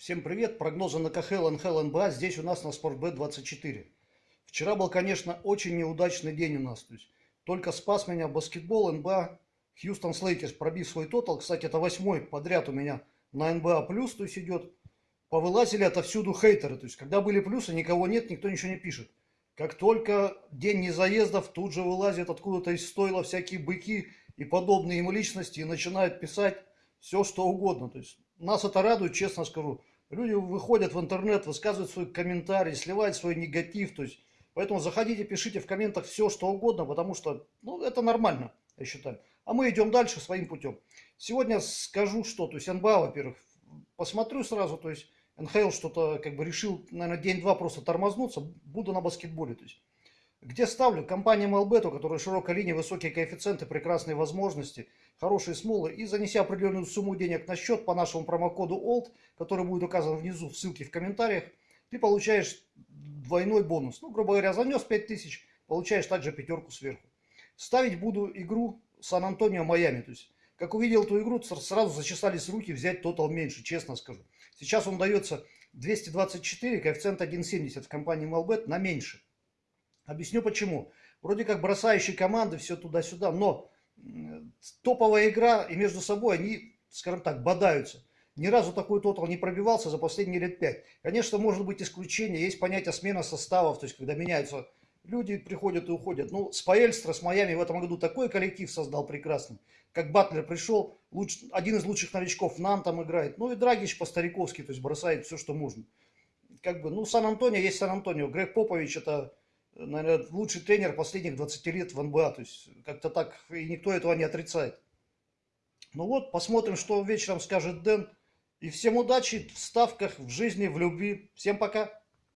Всем привет! Прогнозы на КХЛ, НХЛ, НБА здесь у нас на Спортбет 24. Вчера был, конечно, очень неудачный день у нас. То есть, только спас меня баскетбол, НБА, Хьюстон Слейкерс, пробив свой тотал. Кстати, это восьмой подряд у меня на НБА плюс, то есть идет. Повылазили отовсюду хейтеры. То есть, когда были плюсы, никого нет, никто ничего не пишет. Как только день незаездов, тут же вылазят откуда-то из стойла всякие быки и подобные им личности и начинают писать все, что угодно. То есть, нас это радует, честно скажу. Люди выходят в интернет, высказывают свои комментарии, сливают свой негатив. То есть, поэтому заходите, пишите в комментах все, что угодно, потому что ну, это нормально, я считаю. А мы идем дальше своим путем. Сегодня скажу что. То есть НБА, во-первых, посмотрю сразу, то есть НХЛ что-то как бы решил, наверное, день-два просто тормознуться, буду на баскетболе. То есть где ставлю? Компания MLBet, у которой широкая линия, высокие коэффициенты, прекрасные возможности, хорошие смолы. И занеся определенную сумму денег на счет по нашему промокоду OLD, который будет указан внизу в ссылке в комментариях, ты получаешь двойной бонус. Ну, грубо говоря, занес 5000, получаешь также пятерку сверху. Ставить буду игру Сан-Антонио-Майами. То есть, как увидел эту игру, сразу зачесались руки взять тотал меньше, честно скажу. Сейчас он дается 224, коэффициент 1,70 в компании MLBet на меньше. Объясню почему. Вроде как бросающие команды, все туда-сюда, но топовая игра и между собой они, скажем так, бодаются. Ни разу такой тотал не пробивался за последние лет пять. Конечно, может быть исключение. Есть понятие смена составов, то есть когда меняются люди, приходят и уходят. Ну, Спаэльстра с Майами в этом году такой коллектив создал прекрасный. Как Батлер пришел, луч, один из лучших новичков Нан там играет. Ну и Драгич по-стариковски, то есть бросает все, что можно. Как бы, ну, Сан-Антонио есть Сан-Антонио. Грег Попович это наверное, лучший тренер последних 20 лет в НБА. То есть как-то так, и никто этого не отрицает. Ну вот, посмотрим, что вечером скажет Дэн. И всем удачи в ставках, в жизни, в любви. Всем пока!